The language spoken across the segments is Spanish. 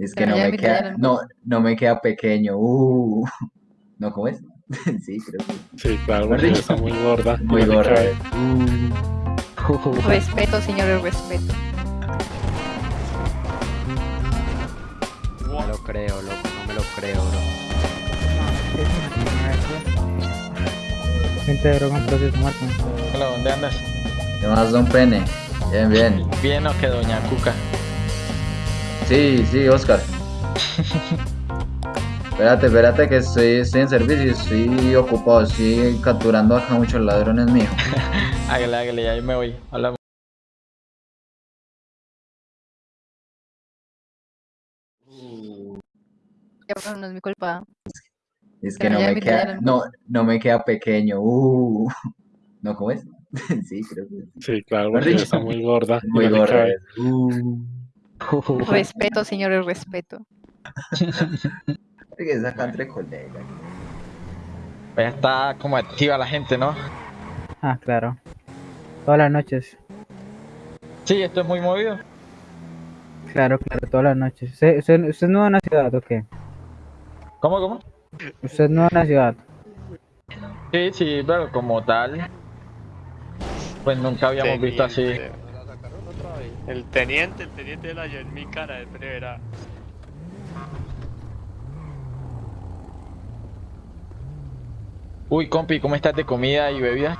Es que Pero no me queda, la- no, no me queda pequeño. Uh. ¿No cómo es? Sí, creo que Sí, claro, dicho, está muy gorda. muy gorda. Uh. Respeto, señores, respeto. No lo creo, loco, no me lo creo, bro. Gente de droga proceso, Marco. Hola, ¿dónde andas? ¿Qué más, don Pene? Bien, bien. Bien o que doña Cuca. Sí, sí, Oscar. Espérate, espérate que estoy, estoy en servicio y estoy ocupado, estoy capturando acá muchos ladrones míos. Hágale, hágale, ya yo me voy. Bueno, no es mi culpa. Es que no me queda, no, no me queda pequeño. Uh. ¿No cómo es? Sí, creo que sí. Sí, claro, porque está muy gorda. Muy gorda. Uh. Respeto, señores, respeto. Es que saca entre colegas. Ya está como activa la gente, ¿no? Ah, claro. Todas las noches. Sí, esto es muy movido. Claro, claro, todas las noches. ¿Usted, usted, usted no va a una ciudad o qué? ¿Cómo, cómo? Usted no va a una ciudad. Sí, sí, pero como tal. Pues nunca habíamos visto así. El teniente, el teniente la halló en mi cara de primera. Uy, compi, ¿cómo estás de comida y bebida?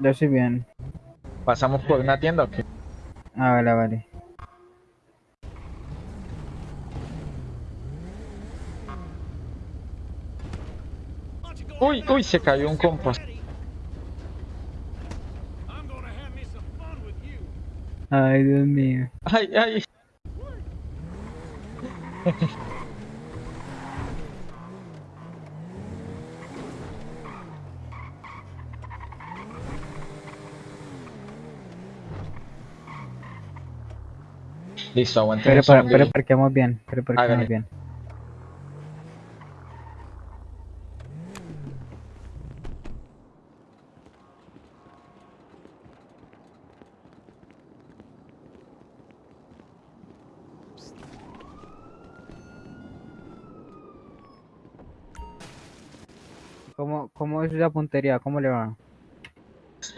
Yo estoy bien. ¿Pasamos por una tienda o qué? Ah, vale, vale. Uy, uy, se cayó un compas. Ay, Dios mío. Ay, ay. Listo, aguanten Pero, para, pero bien. Pero parqueamos Hágale. bien. ¿Cómo, ¿Cómo es la puntería? ¿Cómo le va?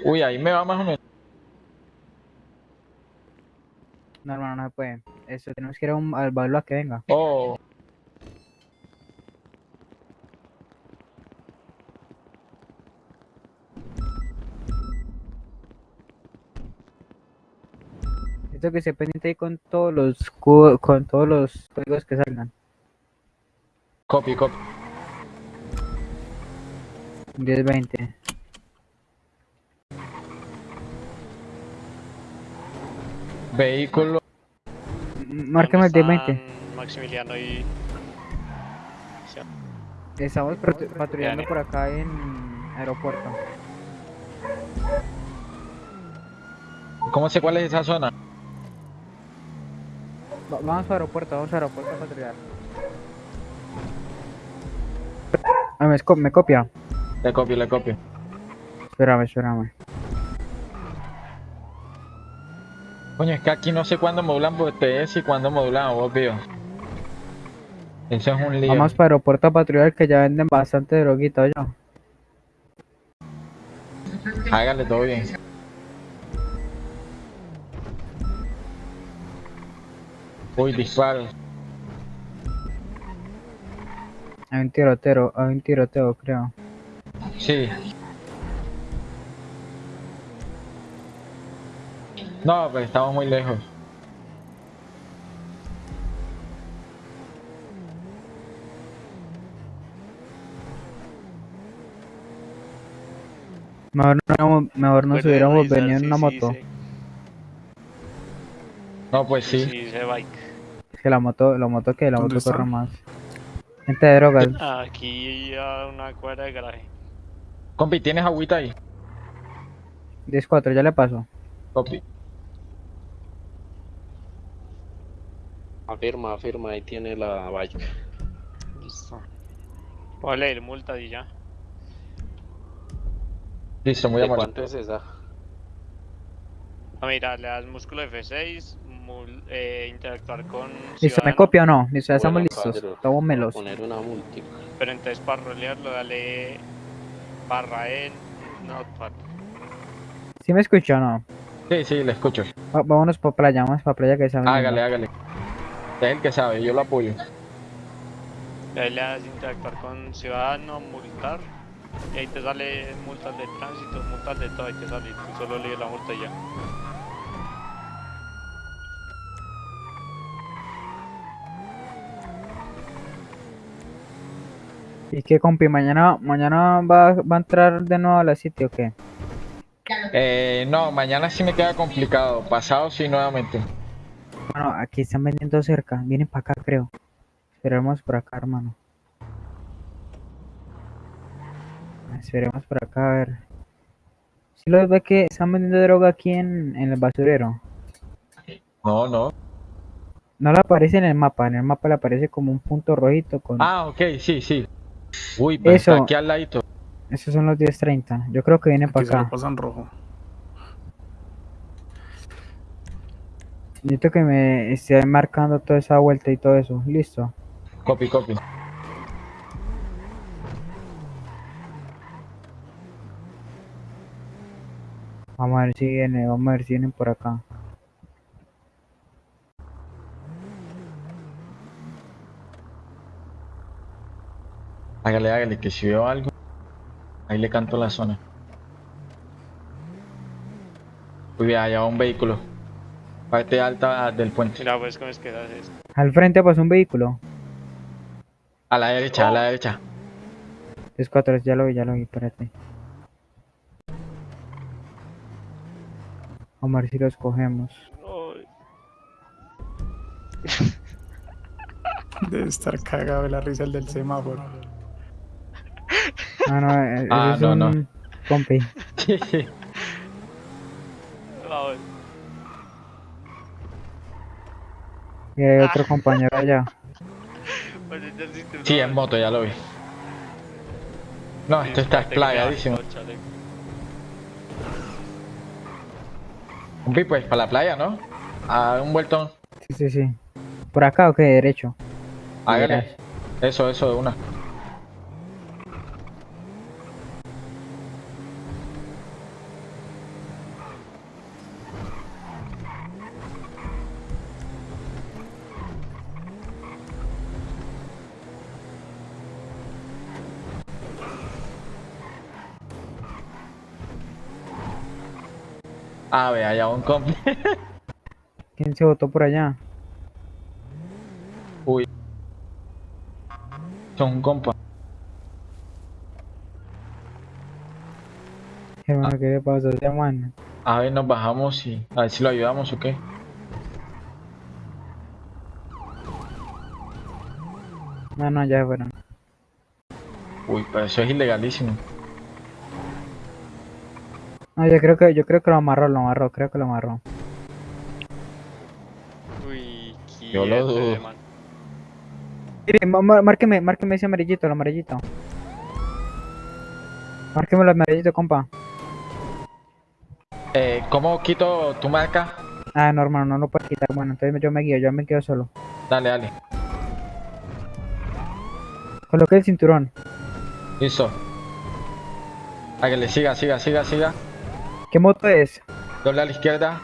Uy, ahí me va más o menos. No, hermano, no se puede. Eso, tenemos que ir a un, al a que venga. Oh, Esto que se pendiente ahí con todos los con todos los códigos que salgan. copy, copy. 10, 20. Vehículo. M- Márqueme el 10, 20. Están Maximiliano y. Estamos patru- patrullando por acá en aeropuerto. ¿Cómo sé cuál es esa zona? Va- vamos a aeropuerto, vamos a aeropuerto a patrullar. Ah, me copia. Le copio, le copio. Espérame, espérame. Coño, es que aquí no sé cuándo modulan BTS y cuándo modulan obvio. Eso es un lío. Vamos para aeropuerto patrullar que ya venden bastante droguita, oye. Hágale todo bien. Uy, disparo. Hay un tiroteo, hay un tiroteo, creo. Sí. No, pero estamos muy lejos. Mejor, no, mejor nos hubiéramos venido en una sí moto. se- No, pues sí. Sí, se bike. Es que la moto, la moto que la ¿Dónde moto corre más. Gente de drogas. Aquí a una cuadra de garaje. Compi, ¿tienes agüita ahí? 10-4, ya le paso. Compi. Afirma, afirma, ahí tiene la bike. Listo. Ponle el multa y ya. Listo, muy ¿De amable. cuánto es esa? Ah, mira, le das músculo F6, mul- eh, interactuar con ¿Listo? ¿Me copia o no? Listo, ya estamos Bueno, listos. Estamos melos. Poner una multica. pero entonces para rolearlo dale barra en notepad. ¿Sí me escucha o no? Sí, sí, le escucho. Va- vámonos para playa, vamos para playa que está Hágale, hágale. Es el que sabe, yo lo apoyo. Y ahí le das interactuar con ciudadano, multar. Y ahí te sale multas de tránsito, multas de todo, ahí te sale. Tú solo lees la multa y ya. ¿Y qué compi? ¿Mañana, mañana va, va a entrar de nuevo a la City o qué? Eh, no, mañana sí me queda complicado. Pasado sí, nuevamente. Bueno, aquí están vendiendo cerca. Vienen para acá, creo. Esperemos por acá, hermano. Esperemos por acá, a ver. Si los ve que están vendiendo droga aquí en, en el basurero. No, no. No le aparece en el mapa. En el mapa le aparece como un punto rojito con... Ah, ok, sí, sí. Uy, pues Eso. está aquí al ladito. Esos son los 10.30. Yo creo que vienen para acá. pasan rojo. Necesito que me esté marcando toda esa vuelta y todo eso. Listo. Copy, copy. Vamos a ver si viene, vamos a ver si vienen por acá. Hágale, hágale, que si veo algo, ahí le canto la zona. Uy, vea, allá va un vehículo. Parte alta del puente. Mira, pues, ¿cómo es que haces? Al frente pasó un vehículo. A la derecha, a la derecha. Es cuatro, ya lo vi, ya lo vi, espérate. Vamos a ver si los cogemos. Debe estar cagado de la risa el del semáforo. Ah, no, eh, ese Ah, es no, no. compi. Sí, sí. vamos. Y hay otro compañero allá. Sí, en moto, ya lo vi. No, esto está plagadísimo. Compi, pues para la playa, ¿no? A un vueltón. Sí, sí, sí. ¿Por acá o qué? Derecho. Hágale. Eso, eso, de una. Ah, ve, allá un compi. ¿Quién se votó por allá? Uy. Son un compa. Hermano, ¿qué le pasa a ese man? A ver, nos bajamos y a ver si lo ayudamos o qué. No, no, ya se fueron. Uy, pero eso es ilegalísimo. No, yo creo que, yo creo que lo amarró, lo amarró, creo que lo amarró. Uy, Yo lo dudo. márqueme, márqueme ese amarillito, el amarillito. Márqueme el amarillito, compa. Eh, ¿cómo quito tu marca? Ah, no, hermano, no lo puedo quitar. Bueno, entonces yo me guío, yo me quedo solo. Dale, dale. Coloque el cinturón. Listo. Hágale, siga, siga, siga, siga. ¿Qué moto es? Doble a la izquierda.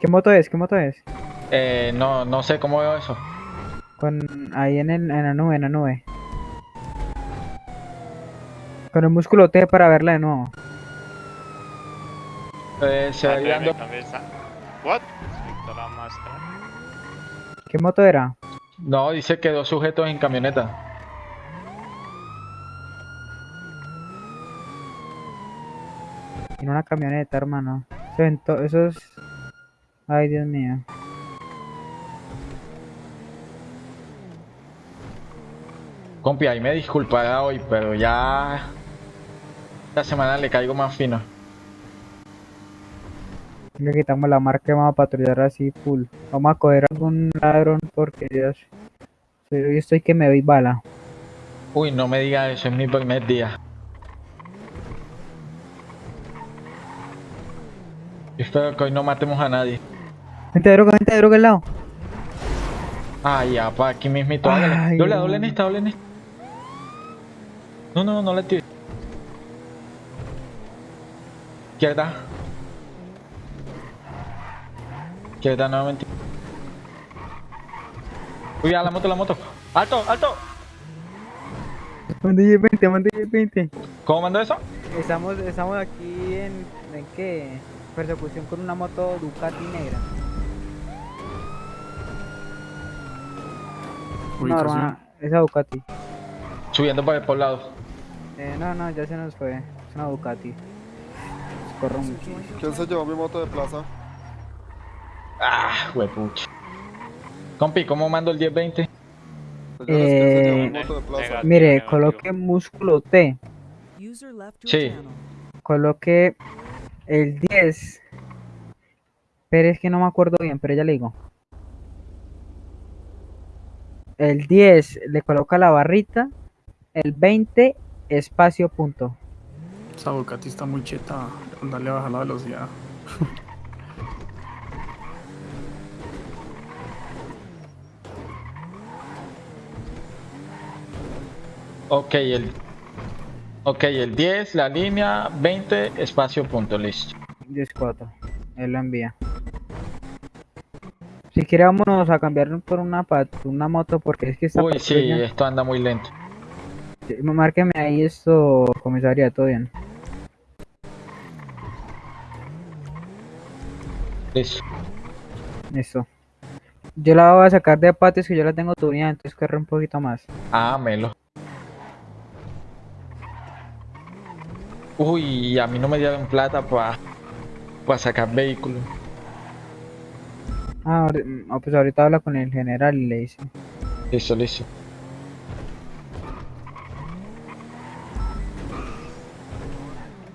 ¿Qué moto es? ¿Qué moto es? Eh, no, no sé cómo veo eso. Con ahí en, el, en la nube, en la nube. Con el músculo T para verla de nuevo. Eh, se va esa- What? La. ¿Qué moto era? No, dice que dos sujetos en camioneta. En una camioneta, hermano. Eso, en to- eso es... Ay, Dios mío. Compi, ahí me disculpará hoy, pero ya. Esta semana le caigo más fino. Le quitamos la marca y vamos a patrullar así full. Vamos a coger algún ladrón porque Dios. Yo estoy que me doy bala. Uy, no me diga eso, es mi primer día. Espero que hoy no matemos a nadie. Gente de droga, gente de droga al lado. Ay, ya, pa, aquí mismito. Ay, Doble, doble en esta, doble en esta. No, no, no le tires. Izquierda. Izquierda nuevamente. Uy, a la moto, la moto. ¡Alto, alto! Mande 20, mande 20. ¿Cómo mandó eso? Estamos, estamos aquí en, en qué? Persecución con una moto Ducati negra. No, hermano, esa Ducati. Subiendo por el poblado. Eh, no, no, ya se nos fue. Es una Ducati. Corre muchísimo. ¿Quién se llevó mi moto de plaza? Ah, huepucha. Compi, ¿cómo mando el 1020? Señores, ¿quién se llevó mi Eh, moto de plaza? negativo, Mire, coloque músculo T. Sí. Coloque el 10. Pero es que no me acuerdo bien, pero ya le digo. El 10 le coloca la barrita. El 20 espacio punto. Esa Ducati está muy cheta. Dale a bajar la velocidad. Ok, el... Ok, el 10, la línea, 20, espacio, punto, listo. 10-4. Él lo envía. Si quiere vámonos a cambiar por una una moto porque es que esta Uy, sí, esto anda muy lento. Sí, Márqueme ahí esto, comisaría, todo bien. Listo. Listo. Yo la voy a sacar de patios que yo la tengo tuneada, entonces corre un poquito más. Ah, melo. Uy, a mí no me dieron plata para sacar vehículo. Ah, ah, pues ahorita habla con el general y le dice. Listo, listo.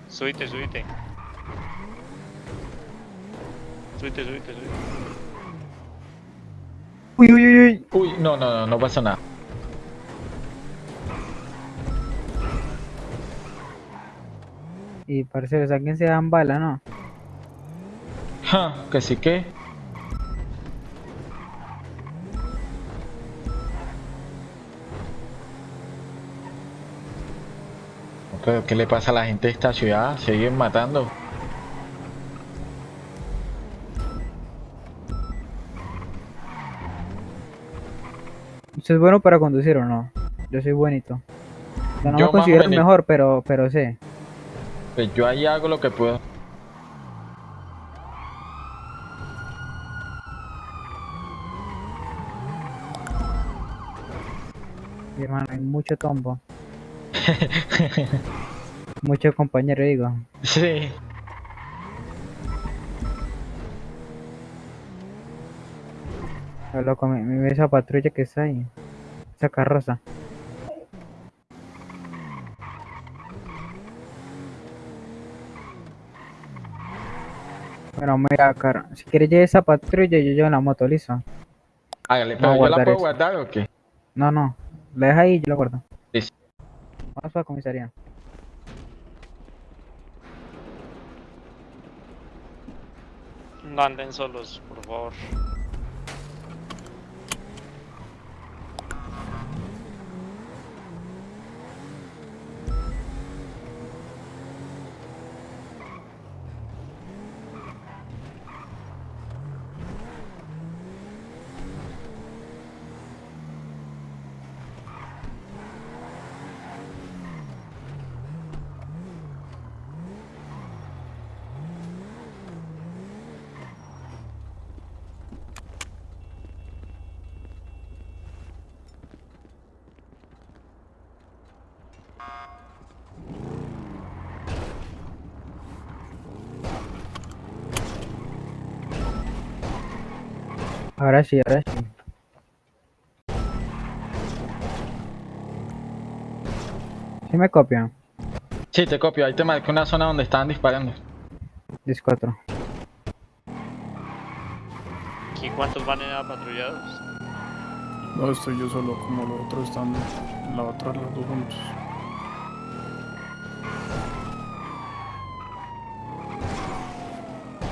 Subite, subite. Subite, subite, subite. Uy, uy, uy, uy. Uy, no, no, no, no pasa nada. Y parece que alguien se dan bala, ¿no? Ja, que sí que. Pero, ¿qué le pasa a la gente de esta ciudad? Siguen matando. ¿Usted es bueno para conducir o no? Yo soy buenito. Yo no Yo me o considero el mejor, pero, pero sé. Pues yo ahí hago lo que puedo. Hermano, hay mucho tombo. mucho compañero, digo. Sí. Loco, ve esa patrulla que está ahí. Esa carroza. Bueno, mira, car si quieres llevar esa patrulla, yo llevo la moto, listo. Hágale, pero yo la puedo eso. guardar o qué? No, no, la deja ahí y yo la guardo. Listo. Vamos a la comisaría. No anden solos, por favor. Ahora sí, ahora sí. Sí me copian. Sí, te copio. Ahí te marqué una zona donde estaban disparando. 10-4. ¿Y cuántos van en patrullados? No, estoy yo solo, como los otros están en la otra, los dos juntos.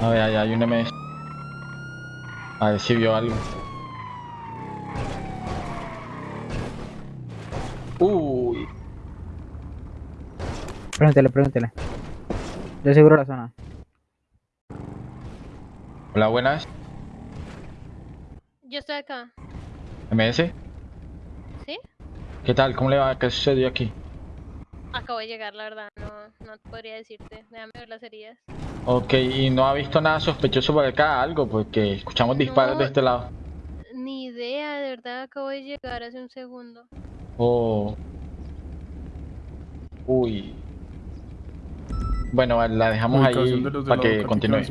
A ver, ahí hay un MS. A ver si vio algo. Uy. Pregúntele, pregúntele. Yo seguro la zona. Hola, buenas. Yo estoy acá. MS. ¿Sí? ¿Qué tal? ¿Cómo le va? ¿Qué sucedió aquí? Acabo de llegar, la verdad. No, no podría decirte. Déjame ver las heridas. Ok, ¿y no ha visto nada sospechoso por acá? Algo, porque escuchamos disparos No. de este lado. Ni idea, de verdad. Acabo de llegar hace un segundo. Oh. Uy. Bueno, la dejamos ahí de los de para que continúe.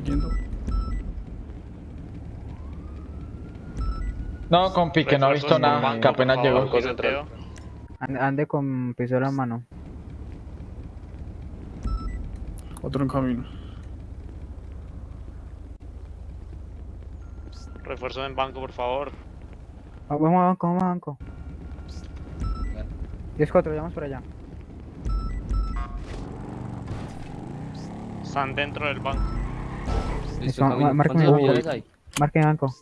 No, compi, que no ha visto nada, banco, que apenas llegó. Ande, ande con pistola en mano. Otro en camino. Refuerzo en banco, por favor. Ah, Vamos a banco, vamos a banco. 10-4, vamos por allá. Están dentro del banco. Listo, ma- márqueme banco.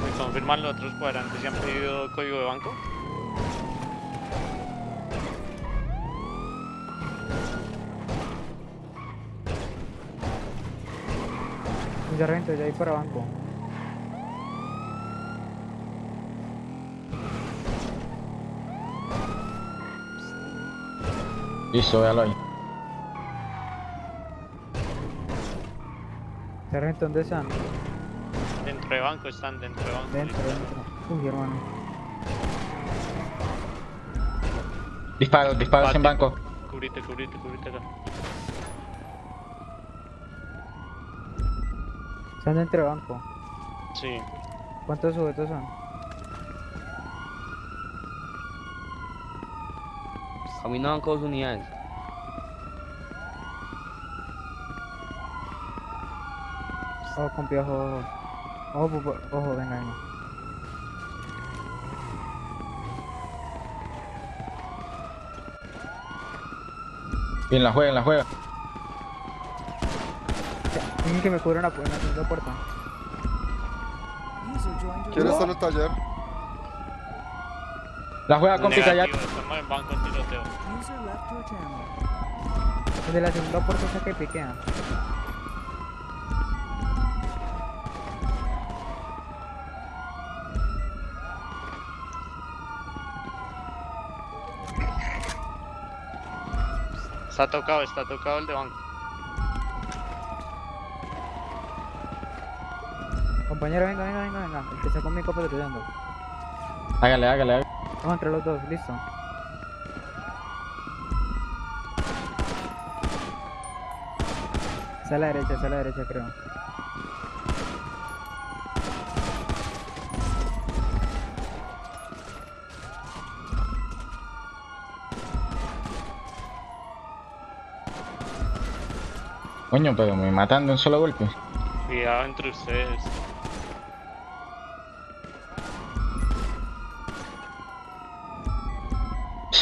Me confirman los otros cuadrantes si han pedido código de banco. Un sargento, ya ahí para banco. Listo, véalo ahí. Sargento, ¿dónde están? Dentro de banco están, dentro de banco. Dentro, dentro. Uy, hermano. Disparos, disparos en Bate. banco. Cubrite, cubrite, cubrite acá. Están dentro de banco. Sí. ¿Cuántos sujetos son? Caminaban con dos unidades. Ojo con piojo, ojo. Ojo, pupo- ojo, venga, venga. Bien, la juega, la juega. Tienen que me una, una segunda puerta. ¿Quién está en el taller? La juega, callate. Negativo, estamos en banco tiroteo. El de la segunda puerta es que piquea. Está tocado, está tocado el de banco. Compañero, venga, venga, venga, venga. El que está conmigo patrullando. Hágale, hágale, hágale. Vamos entre los dos, listo. Está a la derecha, está a la derecha, creo. Coño, pero me matan de un solo golpe. Cuidado entre ustedes.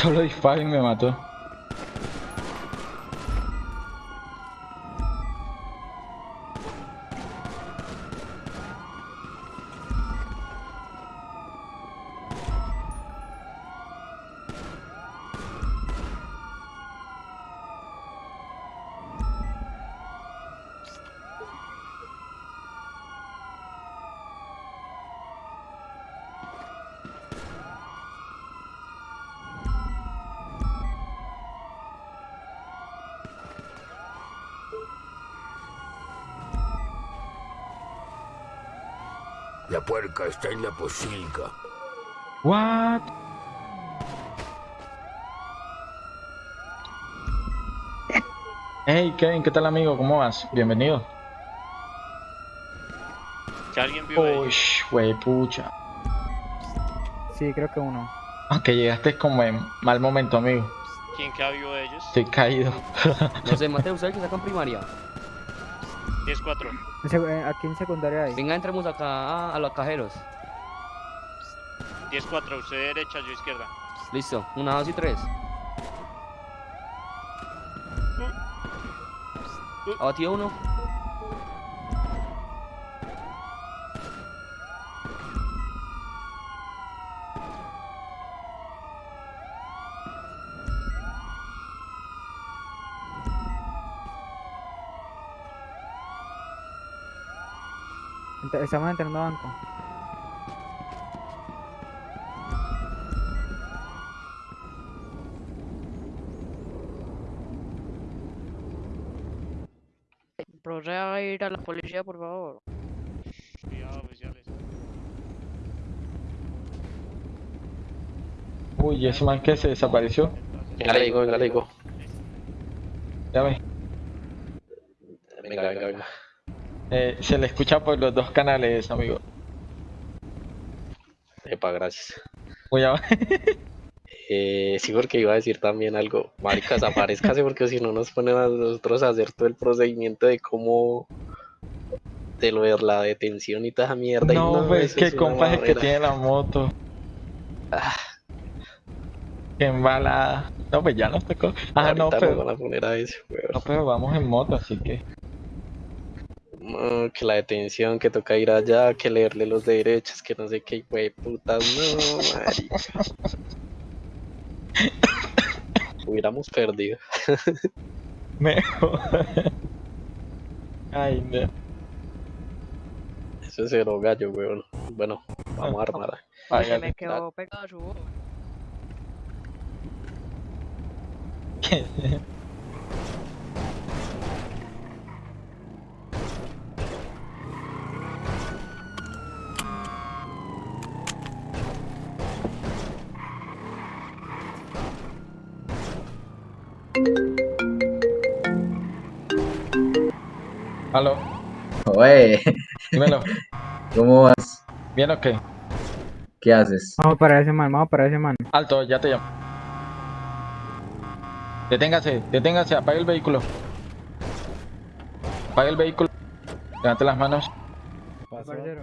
Solo disparo y me mató. La puerca está en la posilga. What? Hey Kevin, ¿qué tal amigo? ¿Cómo vas? Bienvenido. Que alguien vio ahí. Uy, wey pucha. Sí, creo que uno. Aunque llegaste como en mal momento, amigo. ¿Quién vivo de ellos? Estoy caído. No sé, Mateo, ¿sabes que sacan primaria? 10-4. En sec- eh, Aquí en secundaria hay. Venga, entremos acá a, a los cajeros. 10-4, usted derecha, yo izquierda. Listo, una, dos y tres. Abatido uno. Estamos entrando a banco. Proceda a ir a la policía, por favor. Cuidado, oficiales. Uy, ese man que se desapareció. Ya le digo, ya le digo. Ya ve. Venga, venga, venga. Eh, se le escucha por los dos canales, amigo. Epa, gracias. Voy a... Eh, sí, porque iba a decir también algo. Marica, desaparezcase porque si no nos ponen a nosotros a hacer todo el procedimiento de cómo. de lo de la detención y toda esa mierda. No, pues que compa es el que tiene la moto. Ah. Qué embalada. No, pues ya nos tocó. Ah, no, Ahorita pero... van a poner a eso, weón. No, pero vamos en moto, así que... Que la detención, que toca ir allá, que leerle los derechos, que no sé qué, güey, putas, no, marica. Hubiéramos perdido. Mejor. Ay, no. Eso es cero gallo, weón. Bueno, vamos a armar. Se Hágale. me quedó pegado su Aló, Oye, dímelo. ¿cómo vas? ¿Bien o qué? ¿Qué haces? Vamos para ese man, vamos para ese man. Alto, ya te llamo. Deténgase, deténgase, apague el vehículo. Apague el vehículo. Levante las manos. Parcero.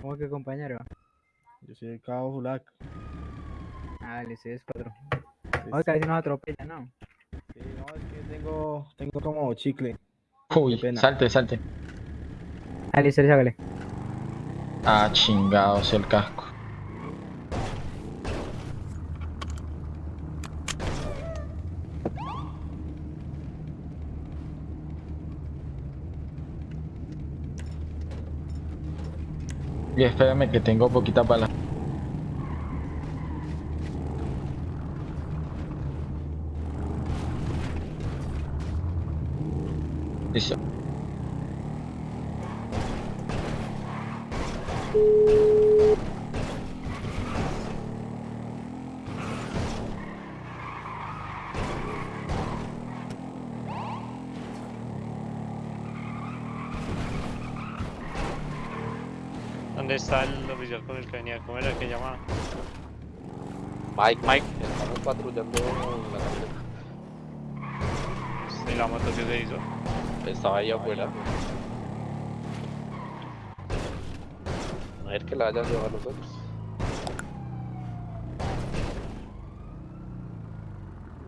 ¿Cómo que compañero? Yo soy el cabo Zulac. Ah, le es cuatro. Oye, casi nos atropella, ¿no? Sí, no, es que tengo, tengo como chicle. Uy, pena. salte, salte. Ah, listo, sácale. Ah, chingados, el casco. Y espérame que tengo poquita bala. ¿Dónde está el oficial con el que venía? ¿Cómo era el que llamaba? Mike, Mike, estamos patrullando la camioneta. ¿Y la moto que se hizo? Estaba ahí afuera. A ver que la hayan llevado a nosotros.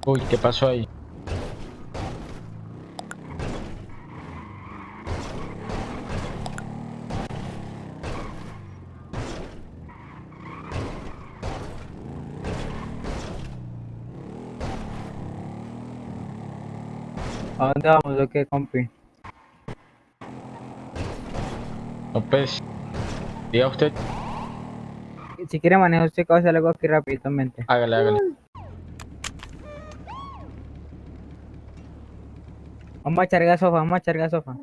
Uy, ¿qué pasó ahí? ¿A dónde vamos o qué, compi? No, pues. Diga usted. Si quiere manejar usted, hacer algo aquí rápidamente. Hágale, hágale. Vamos a echar gasofa, vamos a echar gasofa.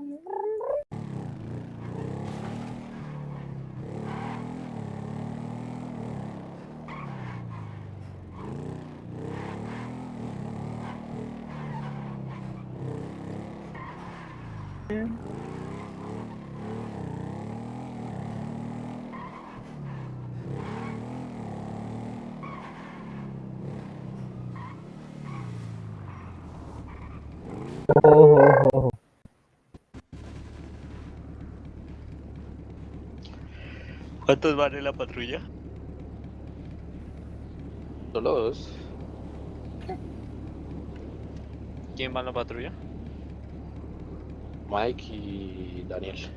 ¿Cuántos van en la patrulla? Solo dos. ¿Quién va en la patrulla? Mike e Daniel.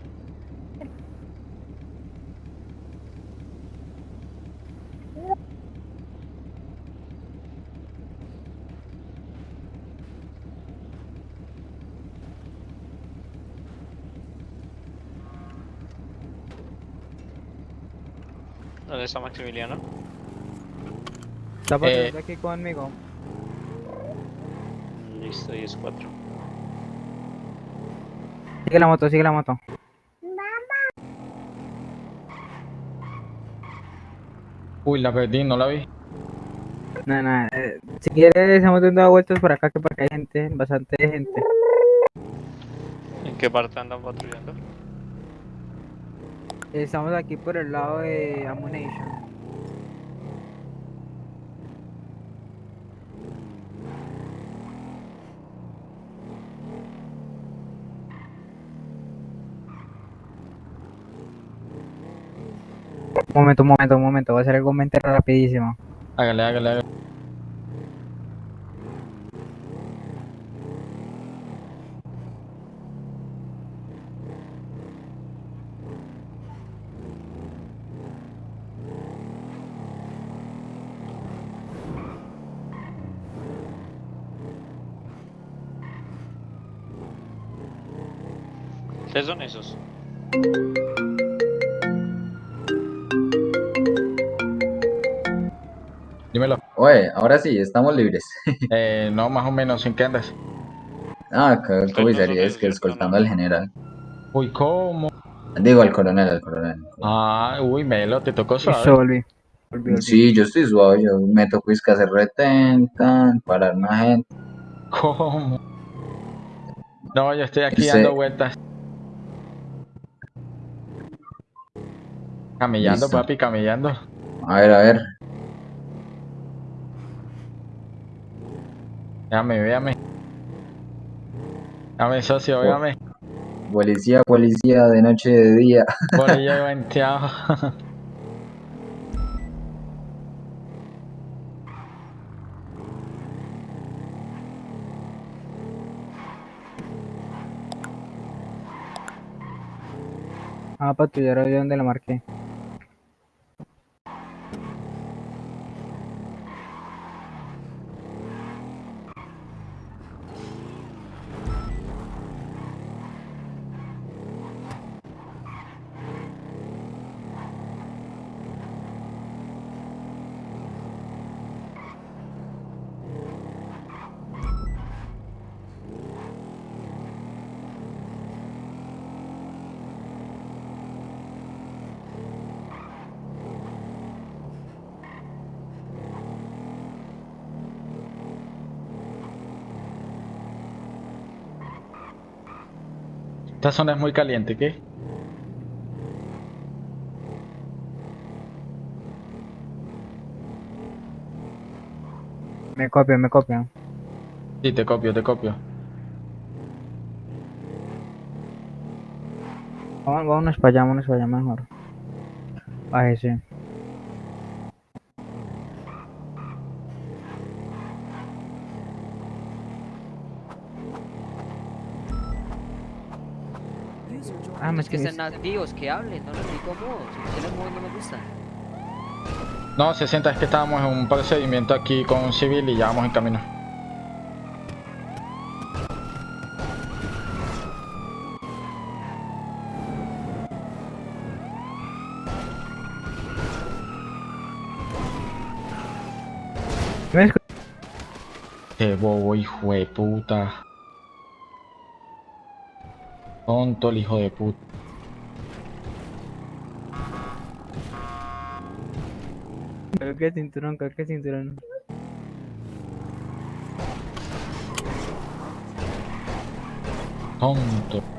¿Dónde é está Maximiliano? Está eh... É. aquí conmigo. Listo, y es cuatro. Sigue la moto, sigue la moto. Uy, la perdí, no la vi. No, no, eh, si quieres estamos dando vueltas por acá que por acá hay gente, bastante gente. ¿En qué parte andan patrullando? Estamos aquí por el lado de Ammunition. Un momento, un momento, un momento, voy a hacer algo mente rapidísimo. Hágale, hágale, hágale. ¿Qué son esos? Oye, ahora sí, estamos libres. Eh, no, más o menos, ¿en qué andas? Ah, acá comisaría es que escoltando al general. Uy, ¿cómo? Digo, al coronel, al coronel. Ah, uy, Melo, te tocó Eso, suave. volví. volví, volví. Sí, yo estoy suave, yo me tocó es que hacer retén, tan, parar una gente. ¿Cómo? No, yo estoy aquí Ese- dando vueltas. Camellando, Listo. papi, camellando. A ver, a ver. Véame, véame. Dame, socio, véame. Policía, policía, de noche, de día. Por ahí he venteado. Ah, patrullar ahí donde la marqué. Esta zona es muy caliente, ¿qué? Me copian, me copian. Sí, te copio, te copio. Vamos- Vámonos para allá, vámonos para allá mejor. Bájese. Ah, me es que estén nativos, que hablen, no les digo modo. Si quieren modo no me gusta. No, 60 es que estábamos en un procedimiento aquí con un civil y ya vamos en camino. ¿Me escu- Qué bobo, hijo de puta. Tonto el hijo de puta. Coloque el cinturón, el cinturón. Tonto.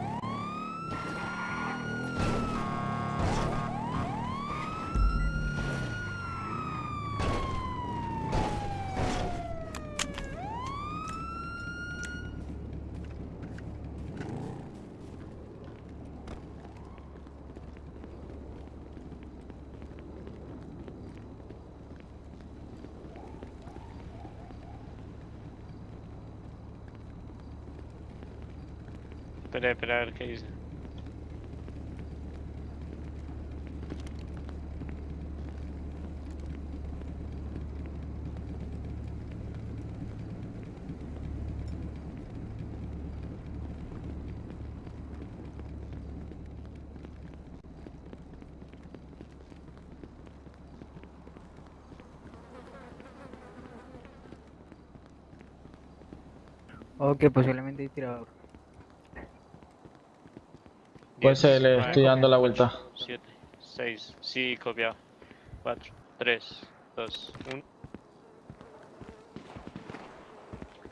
Espera, espera, a ver qué dice. Ok, posiblemente hay tirador. Pues se le estoy dando la vuelta. 7, 6, sí, copiado. 4, 3, 2, 1.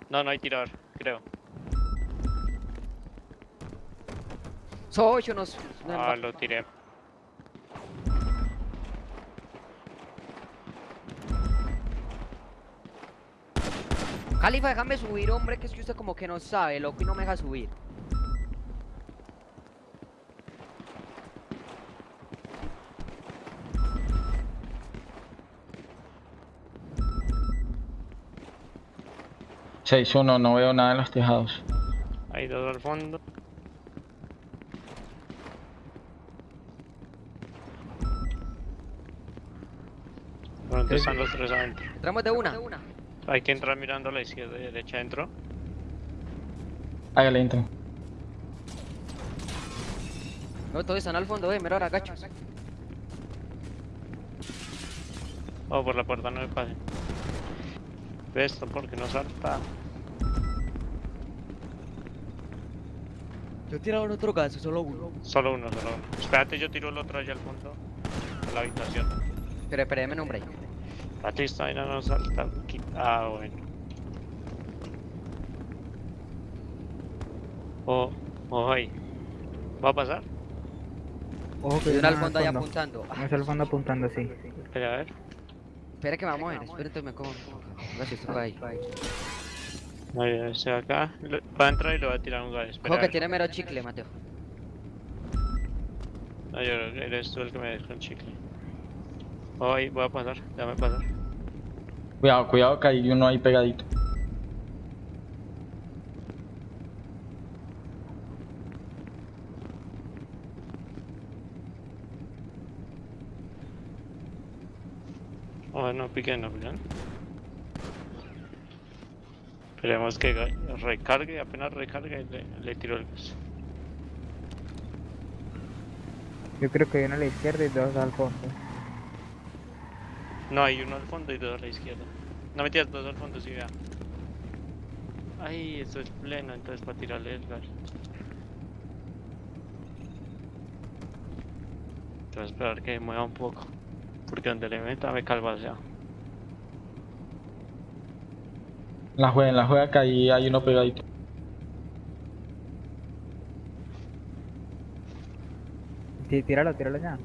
No, no hay tirador, creo. Soy yo no. no Ah, lo tiré. Califa, déjame subir, hombre, que es que usted como que no sabe, loco, y no me deja subir. Seis uno, no veo nada en los tejados. Hay dos al fondo. ¿Dónde están los tres adentro? Entramos de una. Hay que entrar mirando a la izquierda y derecha adentro. Hágale intro. No, todos están al fondo, eh, mira ahora, gacho. Oh, por la puerta no me pasen. ¿Ves esto? Porque no salta. Yo tiraron otro gas, solo uno. Solo uno, solo uno. Espérate, yo tiro el otro allá al fondo. A la habitación. Pero espérame un break. Espérate, esta vaina no salta. aquí. Ah, bueno. Oh, oh, ahí. ¿Va a pasar? Ojo que uno al fondo ahí apuntando. Uno está al fondo apuntando, sí. Espera, a ver. Espera que vamos a ver, espérate, me como. Gracias, ahí. Ahí, ese de acá. Va a entrar y le va a tirar un gas. Espera. Ojo que tiene mero chicle, Mateo. No, yo, eres tú el que me dejó el chicle. Oh, ahí, voy a pasar. Déjame pasar. Cuidado, cuidado que hay uno ahí pegadito. Oh, no piquen, no piquen. Esperemos que recargue, apenas recargue le, le tiro el gas. Yo creo que hay uno a la izquierda y dos al fondo. No, hay uno al fondo y dos a la izquierda. No metías dos al fondo, sí, vea. Ay, esto es pleno, entonces para tirarle el gas. Tengo que esperar que mueva un poco. Porque donde le meta me La juega, la juega que ahí hay uno pegadito. Sí, tíralo, tíralo ya.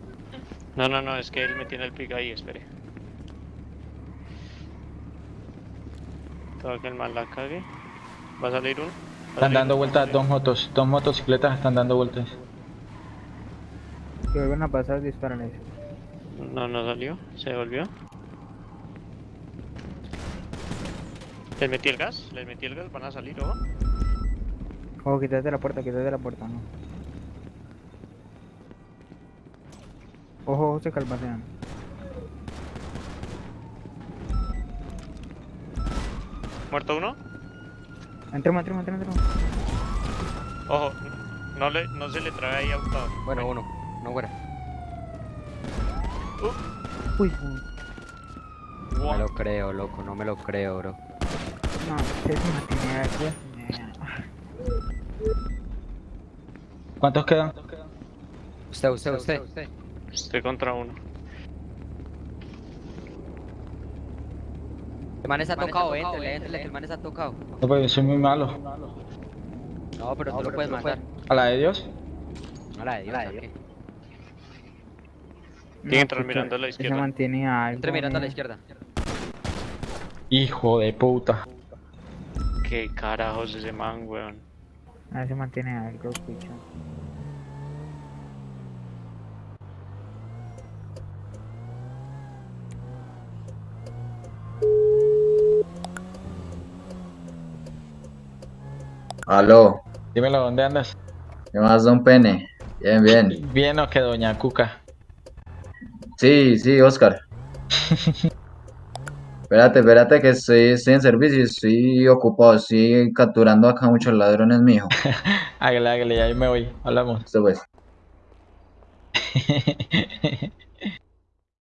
No, no, no, es que él me tiene el pick ahí, espere. Todo que el mal la cague. ¿Va a salir uno? ¿Va a Están salir dando uno? vueltas dos motos, dos motocicletas están dando vueltas. Si vuelven a pasar, disparan eso. No, no salió, se devolvió. ¿Les metí el gas? ¿Les metí el gas? ¿Van a salir o? Ojo, quítate la puerta, quítate la puerta, no. Ojo, ojo, se calmasean. ¿Muerto uno? Entremos, entremos, entremos, entremos. Ojo, no, le, no se le trae ahí a Gustavo. Bueno, uno. No fuera. Uy, No me lo creo, loco, no me lo creo, bro. No, es una tiene ¿Cuántos quedan? Usted, usted, usted. Estoy contra uno. El man está tocado, entrele, entrele, que el man está tocado. No, pues yo soy muy malo. No, pero tú lo puedes matar. ¿A la de Dios? A la de Dios, ¿a qué? Tiene que entrar mirando a la izquierda. Entre mirando a la izquierda. Hijo de puta. ¿Qué carajos ese man, weón? Ah, se mantiene algo, escucha. Aló, Dímelo, ¿dónde andas? ¿qué más, don Pene? Bien, bien. Bien o que doña Cuca. Sí, sí, Oscar. Espérate, espérate que estoy, estoy en servicio y estoy ocupado, estoy capturando acá muchos ladrones, mijo. Hágale, hágale, ahí me voy. Hablamos. Esto pues.